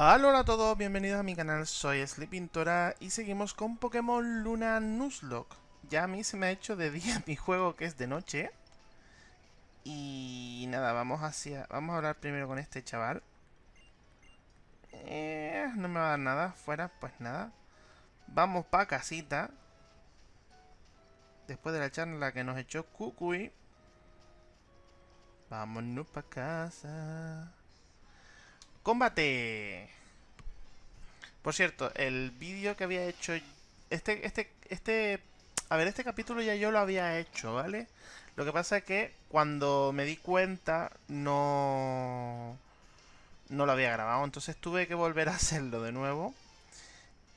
Hola a todos, bienvenidos a mi canal, soy Sleepintora y seguimos con Pokémon Luna Nuzlocke. Ya a mí se me ha hecho de día mi juego que es de noche. Y nada, vamos hacia... Vamos a hablar primero con este chaval. Eh, no me va a dar nada, fuera, pues nada. Vamos pa' casita. Después de la charla que nos echó Kukui. Vámonos pa' casa. ¡Combate! Por cierto, el vídeo que había hecho... Este, este, este... A ver, este capítulo ya yo lo había hecho, ¿vale? Lo que pasa es que cuando me di cuenta no... No lo había grabado, entonces tuve que volver a hacerlo de nuevo.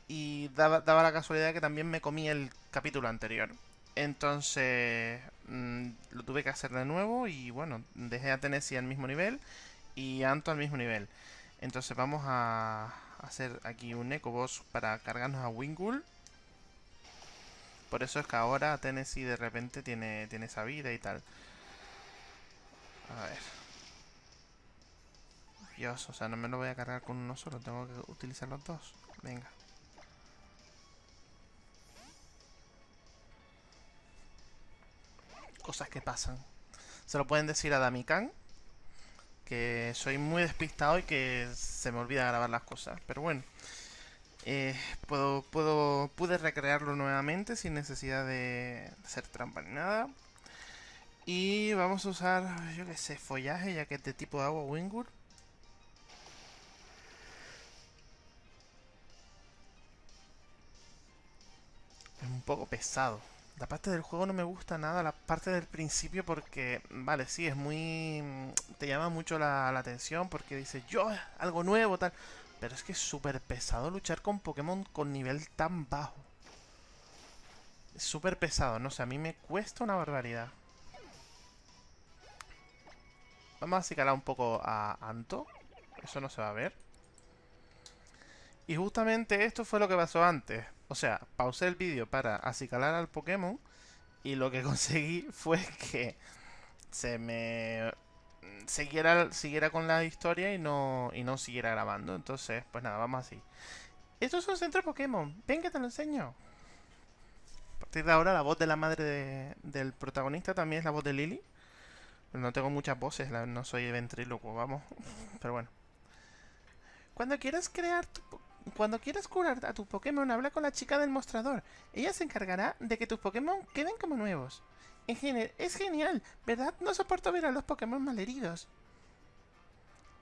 Y daba, daba la casualidad que también me comí el capítulo anterior. Entonces mmm, lo tuve que hacer de nuevo y bueno, dejé a Tennessee al mismo nivel y Anto al mismo nivel. Entonces vamos a hacer aquí un Eco Boss para cargarnos a Wingull. Por eso es que ahora Tennessee de repente tiene, tiene esa vida y tal. A ver. Dios, o sea, no me lo voy a cargar con uno solo, tengo que utilizar los dos. Venga. Cosas que pasan. Se lo pueden decir a Damikan que soy muy despistado y que se me olvida grabar las cosas. Pero bueno, eh, puedo, puedo, pude recrearlo nuevamente sin necesidad de hacer trampa ni nada. Y vamos a usar, yo que sé, follaje, ya que es de tipo de agua Wingur. Es un poco pesado. La parte del juego no me gusta nada, la parte del principio porque, vale, sí, es muy... te llama mucho la, atención porque dices, yo, algo nuevo, tal. Pero es que es súper pesado luchar con Pokémon con nivel tan bajo. Es súper pesado, no sé, a mí me cuesta una barbaridad. Vamos a acicalar un poco a Anto. Eso no se va a ver. Y justamente esto fue lo que pasó antes. O sea, pausé el vídeo para acicalar al Pokémon y lo que conseguí fue que se me siguiera, siguiera con la historia y no, y no siguiera grabando. Entonces, pues nada, vamos así. Esto es un centro Pokémon. Ven que te lo enseño. A partir de ahora la voz de la madre de, del protagonista también es la voz de Lily. No tengo muchas voces, no soy ventríloco, vamos. Pero bueno. Cuando quieras crear tu cuando quieras curar a tu Pokémon, habla con la chica del mostrador. Ella se encargará de que tus Pokémon queden como nuevos. Es genial, ¿verdad? No soporto ver a los Pokémon malheridos.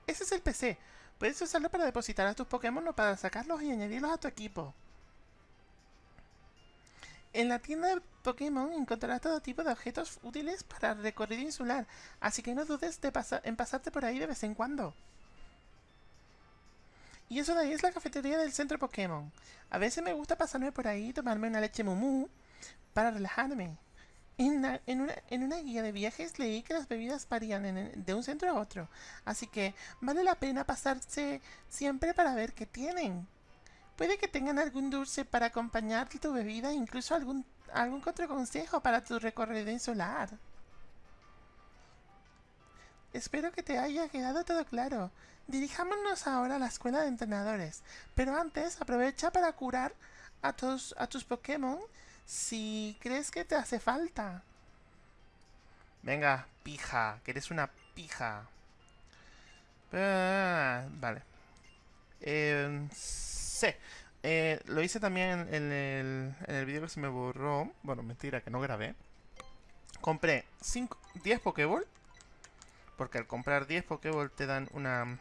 Ese es el PC. Puedes usarlo para depositar a tus Pokémon o para sacarlos y añadirlos a tu equipo. En la tienda de Pokémon encontrarás todo tipo de objetos útiles para el recorrido insular, así que no dudes de en pasarte por ahí de vez en cuando. Y eso de ahí es la cafetería del centro Pokémon. A veces me gusta pasarme por ahí y tomarme una leche mumu para relajarme. En una, guía de viajes leí que las bebidas varían de un centro a otro, así que vale la pena pasarse siempre para ver qué tienen. Puede que tengan algún dulce para acompañar tu bebida, incluso algún, algún consejo para tu recorrido insular. Espero que te haya quedado todo claro. Dirijámonos ahora a la escuela de entrenadores, pero antes aprovecha para curar a tus, a tus Pokémon si crees que te hace falta. Venga, pija, que eres una pija. Ah, vale. Eh, sí. Eh, lo hice también en el, en el vídeo que se me borró. Bueno, mentira, que no grabé. Compré 5, 10 Pokéball porque al comprar 10 Pokéball te dan una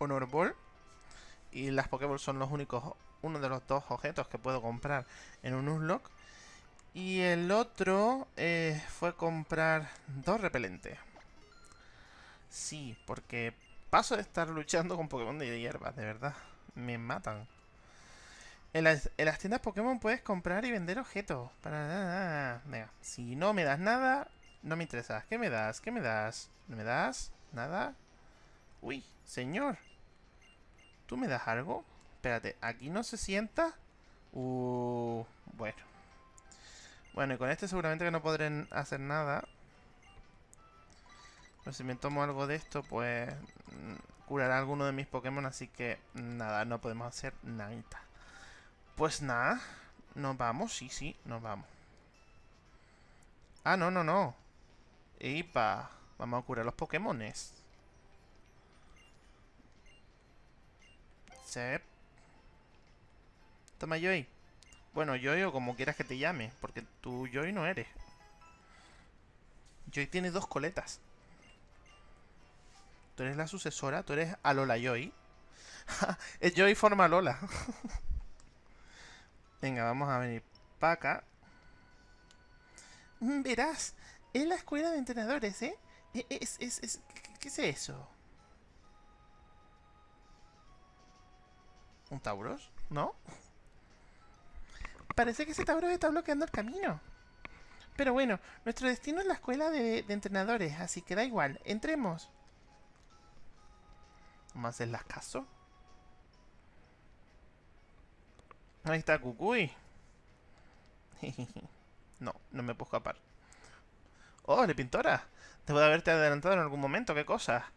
Honor Ball. Y las Pokéball son los únicos, uno de los dos objetos que puedo comprar en un Unlock. Y el otro eh, fue comprar dos repelentes. Sí, porque paso de estar luchando con Pokémon de hierbas, de verdad. Me matan. En las, en las, tiendas Pokémon puedes comprar y vender objetos. Para nada. Venga, si no me das nada, no me interesa. ¿Qué me das? ¿Qué me das? ¿No me das? ¿Nada? Uy, señor. ¿Tú me das algo? Espérate, ¿aquí no se sienta? Uh, bueno. Bueno, y con este seguramente que no podré hacer nada. Pero si me tomo algo de esto, pues... curar a alguno de mis Pokémon, así que nada, no podemos hacer nada. Pues nada, nos vamos, sí, sí, nos vamos. Ah, no, no, no. Ipa, vamos a curar los Pokémones. Toma, Joy. Bueno, Joy o como quieras que te llame, porque tú Joy no eres. Joy tiene dos coletas. Tú eres la sucesora, tú eres Alola Joy. es Joy forma Lola. Venga, vamos a venir para acá. Mm, verás, es la escuela de entrenadores, ¿eh? E, es, es, es, ¿Qué es eso? ¿Un Tauros? ¿No? Parece que ese Tauros está bloqueando el camino. Pero bueno, nuestro destino es la escuela de, entrenadores, así que da igual. Entremos. ¿Vamos a hacerlas caso? Ahí está Cucuy. no, no me puedo escapar. ¡Oh, de pintora! Debo de haberte adelantado en algún momento, ¿qué cosa?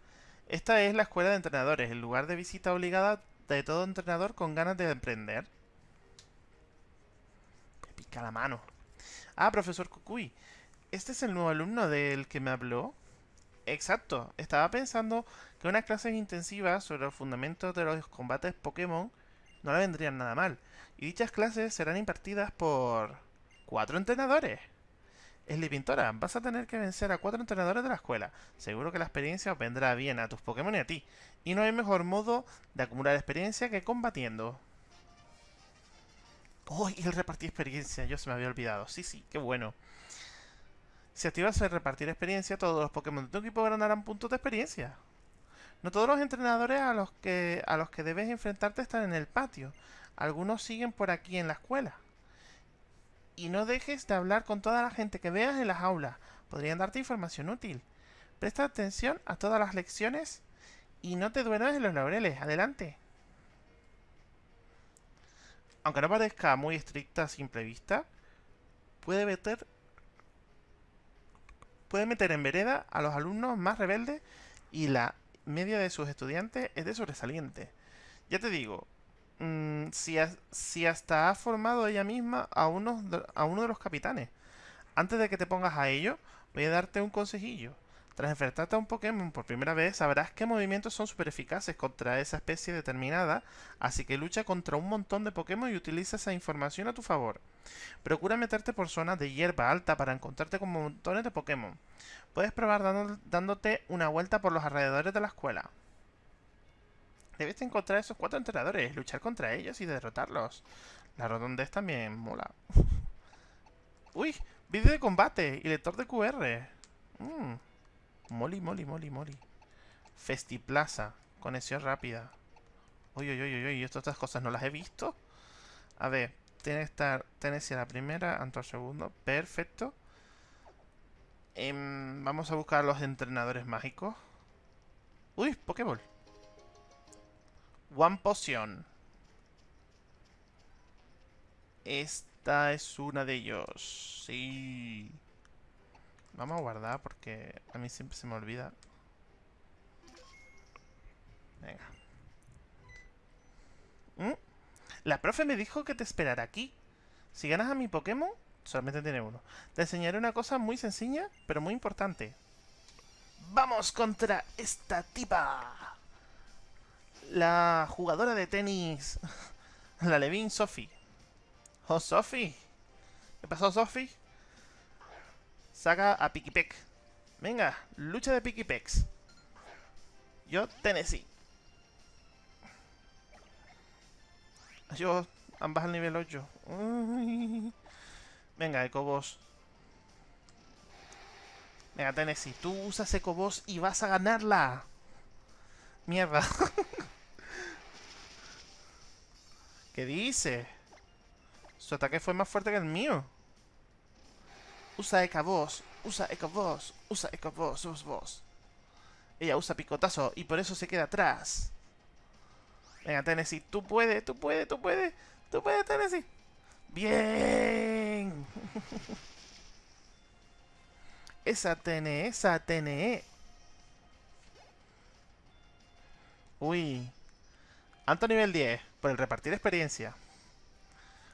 Esta es la escuela de entrenadores, el lugar de visita obligada de todo entrenador con ganas de emprender. Me pica la mano. Ah, profesor Kukui. ¿Este es el nuevo alumno del que me habló? Exacto. Estaba pensando que unas clases intensivas sobre los fundamentos de los combates Pokémon no le vendrían nada mal. Y dichas clases serán impartidas por... ¿Cuatro entrenadores? Esli Pintora, vas a tener que vencer a cuatro entrenadores de la escuela. Seguro que la experiencia vendrá bien a tus Pokémon y a ti. Y no hay mejor modo de acumular experiencia que combatiendo. ¡Oh! El repartir experiencia, yo se me había olvidado. Sí, sí, qué bueno. Si activas el repartir experiencia, todos los Pokémon de tu equipo ganarán puntos de experiencia. No todos los entrenadores a los que, a los que debes enfrentarte están en el patio. Algunos siguen por aquí en la escuela. Y no dejes de hablar con toda la gente que veas en las aulas. Podrían darte información útil. Presta atención a todas las lecciones y no te duermas en los laureles. Adelante. Aunque no parezca muy estricta a simple vista, puede meter, puede meter en vereda a los alumnos más rebeldes y la media de sus estudiantes es de sobresaliente. Ya te digo, Mm, si, hasta ha formado ella misma a uno, de los capitanes. Antes de que te pongas a ello, voy a darte un consejillo. Tras enfrentarte a un Pokémon por primera vez, sabrás qué movimientos son súper eficaces contra esa especie determinada, así que lucha contra un montón de Pokémon y utiliza esa información a tu favor. Procura meterte por zonas de hierba alta para encontrarte con montones de Pokémon. Puedes probar dándote una vuelta por los alrededores de la escuela. Debes encontrar esos cuatro entrenadores, luchar contra ellos y derrotarlos. La rotondez también mola. Uy, vídeo de combate y lector de QR. Mmm. Moli, moli, moli, moli. Festiplaza. Conexión rápida. Uy, uy, uy, uy, estas otras cosas no las he visto. A ver, tiene que estar Tennessee a la primera, Anto al segundo. Perfecto. Em, vamos a buscar a los entrenadores mágicos. Uy, Pokéball. One Potion. Esta es una de ellos. Sí. Vamos a guardar porque a mí siempre se me olvida. Venga. ¿Mm? La profe me dijo que te esperara aquí. Si ganas a mi Pokémon, solamente tiene uno. Te enseñaré una cosa muy sencilla, pero muy importante. ¡Vamos contra esta tipa! La jugadora de tenis, la Levin Sophie. Oh, Sophie. ¿Qué pasó, Sophie? Saca a Pikipek. Venga, lucha de Pikipex. Yo, Tennessee. Yo, ambas al nivel 8. Venga, Ecobos. Venga, Tennessee, tú usas Ecobos y vas a ganarla. Mierda. ¿Qué dice? Su ataque fue más fuerte que el mío. Usa Eka-Boss, usa Eka-Boss, usa Eka-Boss, vos, vos. Ella usa picotazo y por eso se queda atrás. Venga, Tennessee, tú puedes, tú puedes, tú puedes, tú puedes, Tennessee. Bien. esa TNE, esa TNE. Uy. Alto nivel 10, por el repartir experiencia.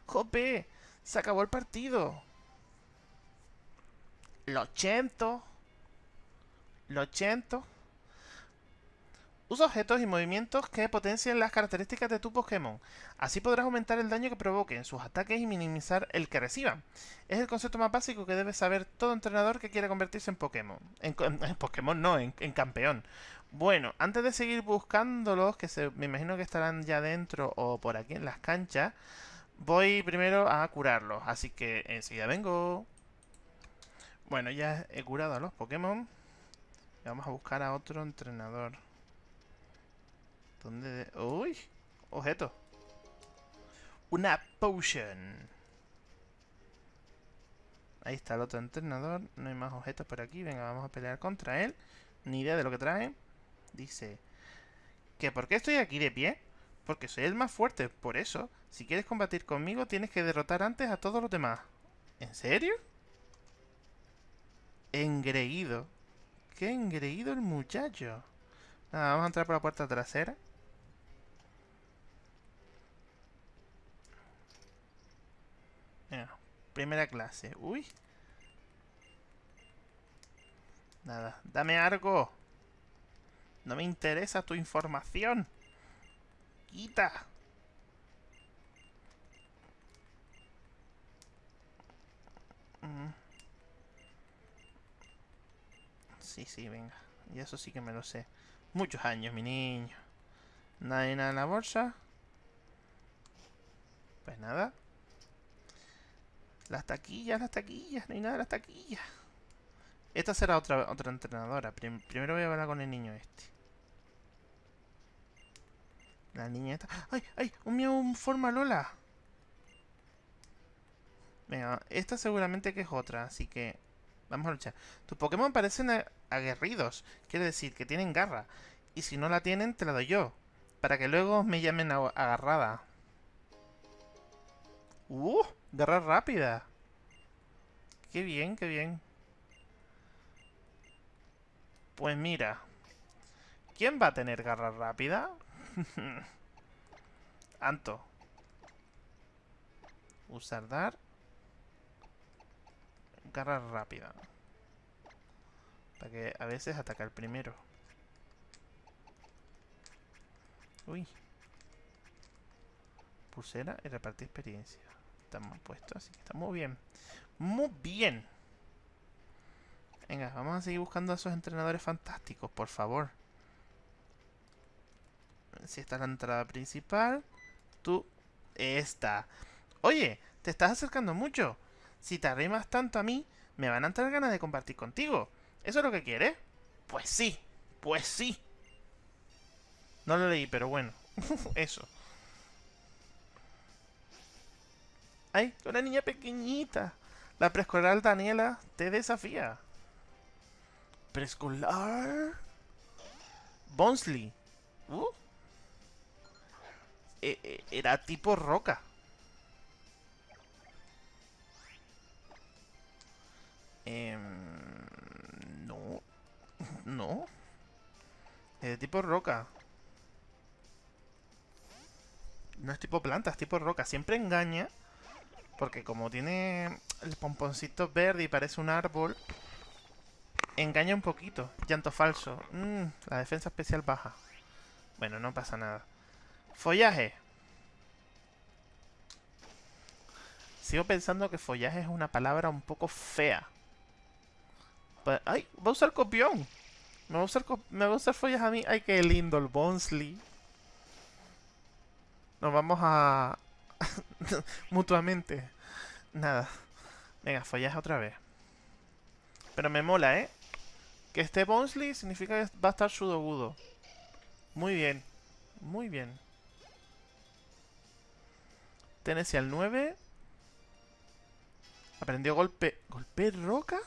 ¡Jope! ¡Se acabó el partido! Lo siento. Usa objetos y movimientos que potencien las características de tu Pokémon. Así podrás aumentar el daño que provoquen sus ataques y minimizar el que reciban. Es el concepto más básico que debe saber todo entrenador que quiera convertirse en Pokémon. En, Pokémon no, en, campeón. Bueno, antes de seguir buscándolos, que se, me imagino que estarán ya dentro o por aquí en las canchas, voy primero a curarlos. Así que enseguida vengo. Bueno, ya he curado a los Pokémon. Vamos a buscar a otro entrenador. ¿Dónde? ¡Uy! Objeto. Una potion. Ahí está el otro entrenador. No hay más objetos por aquí. Venga, vamos a pelear contra él. Ni idea de lo que trae. Dice... ¿Que por qué estoy aquí de pie? Porque soy el más fuerte. Por eso, si quieres combatir conmigo, tienes que derrotar antes a todos los demás. ¿En serio? Engreído. Qué engreído el muchacho. Nada, vamos a entrar por la puerta trasera. Primera clase. Uy. Nada, dame algo. No me interesa tu información. Quita. Mm. Sí, sí, venga. Y eso sí que me lo sé. Muchos años, mi niño. Nada en la bolsa. Pues nada. Las taquillas, las taquillas, no hay nada de las taquillas. Esta será otra, otra entrenadora. primero voy a hablar con el niño este. La niña esta. ¡Ay, ay! Un un forma Lola. Venga, esta seguramente que es otra, así que... Vamos a luchar. Tus Pokémon parecen aguerridos. Quiere decir que tienen garra. Y si no la tienen, te la doy yo. Para que luego me llamen agarrada. ¡Uh! Garra rápida. Qué bien, qué bien. Pues mira. ¿Quién va a tener garra rápida? Anto. Usar dar. Garra rápida. Para que a veces ataca el primero. Uy. Pulsera y repartir experiencia. Estamos puestos, así que está muy bien. Muy bien. Venga, vamos a seguir buscando a esos entrenadores fantásticos, por favor. Si esta es la entrada principal. Tú, esta. Oye, te estás acercando mucho. Si te arrimas tanto a mí, me van a entrar ganas de compartir contigo. ¿Eso es lo que quieres? Pues sí, pues sí. No lo leí, pero bueno. Eso. ¡Ay! Una niña pequeñita. La preescolar Daniela te desafía. Preescolar. Bonsley. Uh. E, e, era tipo roca. Em, no. No. Es de tipo roca. No es tipo planta, es tipo roca. Siempre engaña porque como tiene el pomponcito verde y parece un árbol, engaña un poquito. Llanto falso. Mm, la defensa especial baja. Bueno, no pasa nada. Follaje. Sigo pensando que follaje es una palabra un poco fea. ¡Ay! Va a usar copión. Me va a usar, me va a usar follaje a mí. ¡Ay, qué lindo el Bonsley! Nos vamos a, Mutuamente. Nada. Venga, follaje otra vez. Pero me mola, ¿eh? Que esté Bonsley significa que va a estar Sudogudo. Muy bien. Muy bien. Tennessee al 9. Aprendió golpe... ¿Golpe roca?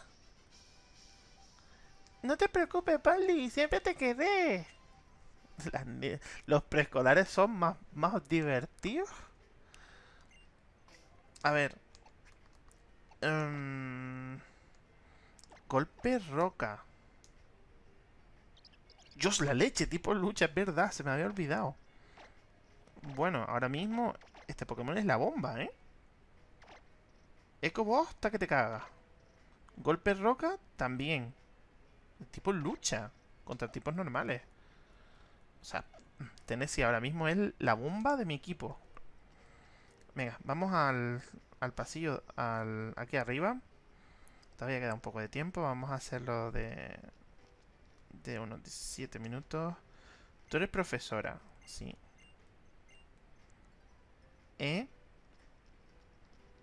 No te preocupes, Pali. Siempre te quedé. los preescolares son más, más divertidos. A ver. Um, golpe roca. Dios, la leche, tipo lucha, es verdad, se me había olvidado. Bueno, ahora mismo este Pokémon es la bomba, ¿eh? Eco Boss, hasta que te caga. Golpe roca, también. Tipo lucha contra tipos normales. O sea, Tennessee ahora mismo es la bomba de mi equipo. Venga, vamos al, al pasillo, al, aquí arriba. Todavía queda un poco de tiempo. Vamos a hacerlo de, de unos 17 minutos. Tú eres profesora, sí. ¿Eh?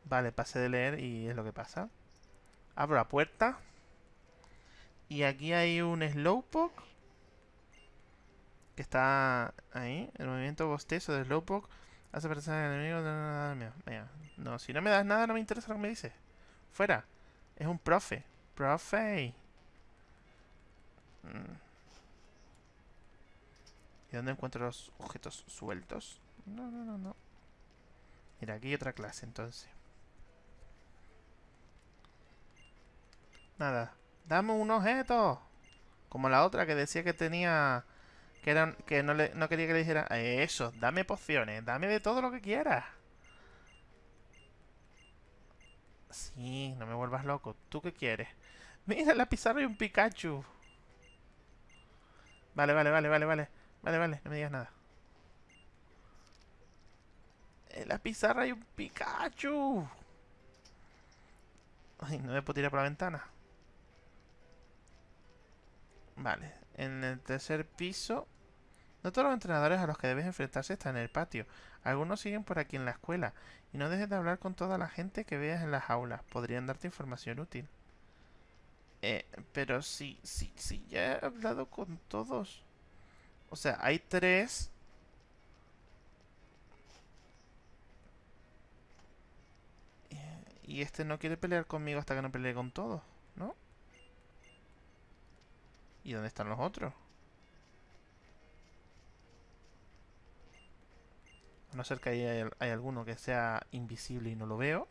Vale, pasé de leer y es lo que pasa. Abro la puerta. Y aquí hay un Slowpoke. Que está ahí. El movimiento bostezo de Slowpoke hace parecer al enemigo. No, no, si no me das nada, no me interesa lo que me dices. Fuera. Es un profe. Profe. Mm. ¿Y dónde encuentro los objetos sueltos? No, no, no, no. Mira, aquí hay otra clase entonces. Nada. Dame un objeto. Como la otra que decía que tenía... Que, eran, que no, le, no quería que le dijera... Eso, dame pociones. Dame de todo lo que quieras. Sí, no me vuelvas loco. ¿Tú qué quieres? Mira, la pizarra y un Pikachu. Vale, vale, vale, vale, vale. Vale, vale, no me digas nada. En la pizarra hay un Pikachu. Ay, no me puedo tirar por la ventana. Vale, en el tercer piso... No todos los entrenadores a los que debes enfrentarse están en el patio. Algunos siguen por aquí en la escuela. Y no dejes de hablar con toda la gente que veas en las aulas. Podrían darte información útil. Eh, pero sí, sí, sí, ya he hablado con todos. O sea, hay tres Y este no quiere pelear conmigo hasta que no pelee con todos, ¿no? ¿Y dónde están los otros? A no ser que hay, hay alguno que sea invisible y no lo veo.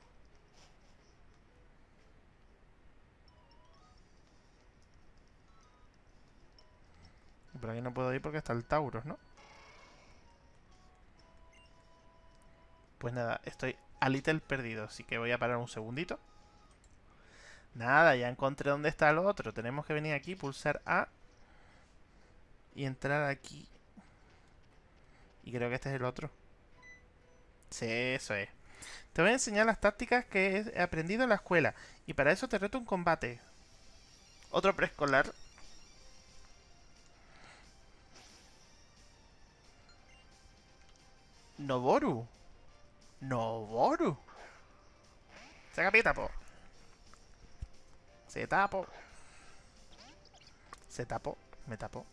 Pero aquí no puedo ir porque está el Tauros, ¿no? Pues nada, estoy a Little perdido. Así que voy a parar un segundito. Nada, ya encontré dónde está el otro. Tenemos que venir aquí, pulsar A. Y entrar aquí. Y creo que este es el otro. Sí, eso es. Te voy a enseñar las tácticas que he aprendido en la escuela. Y para eso te reto un combate. Otro preescolar. Noboru. Noboru. Se capita, po. Se tapo. Se tapo. Me tapo.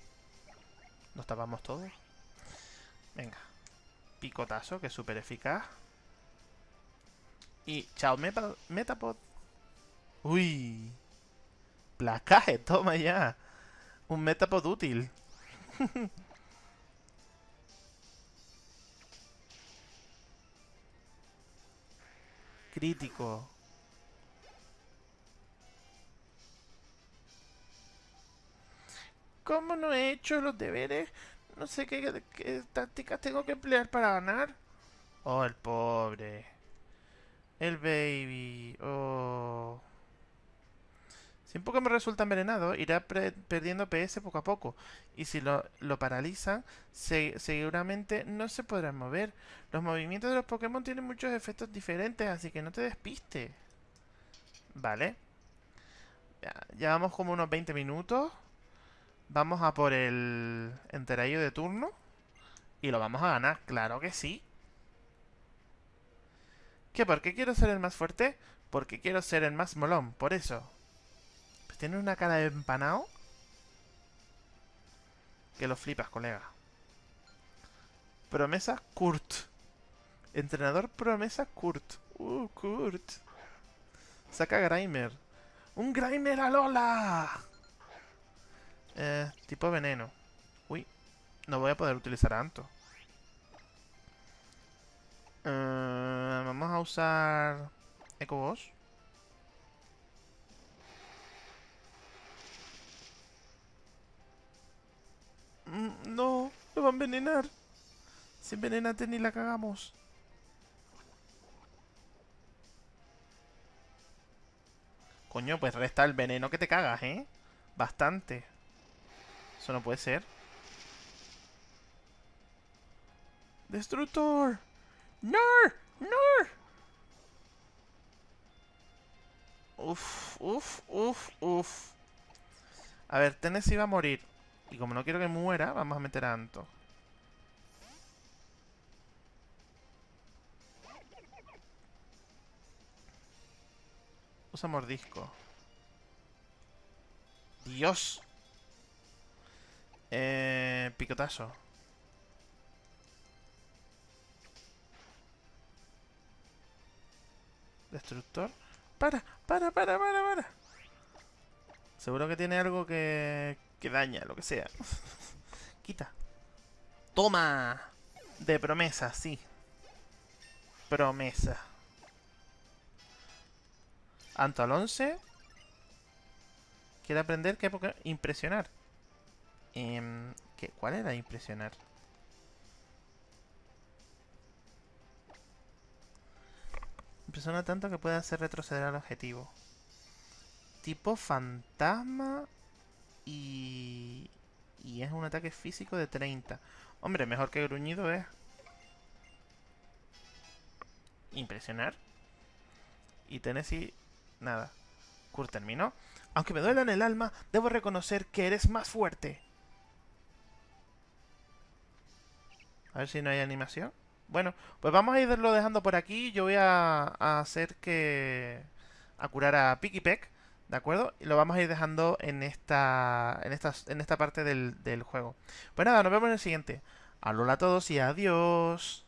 Nos tapamos todos. Venga. Picotazo, que es súper eficaz. Y chao, Metapod. Uy. Placaje, toma ya. Un Metapod útil. crítico. ¿Cómo no he hecho los deberes? No sé qué, tácticas tengo que emplear para ganar. Oh, el pobre. El baby. Oh. Si un Pokémon resulta envenenado, irá perdiendo PS poco a poco. Y si lo, paralizan, seguramente no se podrán mover. Los movimientos de los Pokémon tienen muchos efectos diferentes, así que no te despiste. Vale. Ya, ya como unos 20 minutos. Vamos a por el enterallo de turno. Y lo vamos a ganar, claro que sí. ¿Qué? ¿Por qué quiero ser el más fuerte? Porque quiero ser el más molón, por eso. Tiene una cara de empanado. Que lo flipas, colega. Promesa Kurt. Entrenador promesa Kurt. Uh, Kurt. Saca Grimer. ¡Un Grimer a Lola! Eh, tipo veneno. Uy, no voy a poder utilizar Anto. Eh, vamos a usar Eco Boss. va a envenenar. Si envenenate ni la cagamos. Coño, pues resta el veneno que te cagas, ¿eh? Bastante. Eso no puede ser. ¡Destructor! ¡No! ¡No! Uf, uf, uf, uf. A ver, Tennessee va a morir. Y como no quiero que muera, vamos a meter a Anto. Usa mordisco. Dios. Eh, picotazo. Destructor. Para, para, para, para, para. Seguro que tiene algo que, que daña, lo que sea. Quita. Toma. De promesa, sí. Promesa. Anto al 11. Quiere aprender qué. Impresionar. Eh, ¿qué? ¿Cuál era impresionar? Impresiona tanto que puede hacer retroceder al objetivo. Tipo fantasma. Y... Y es un ataque físico de 30. Hombre, mejor que gruñido es. Impresionar. Y Tennessee... Nada. Kurt terminó. Aunque me duela en el alma, debo reconocer que eres más fuerte. A ver si no hay animación. Bueno, pues vamos a irlo dejando por aquí. Yo voy a, hacer que... A curar a Picky Peck, ¿de acuerdo? Y lo vamos a ir dejando en esta, en esta, en esta parte del, del juego. Pues nada, nos vemos en el siguiente. Alola a todos y adiós.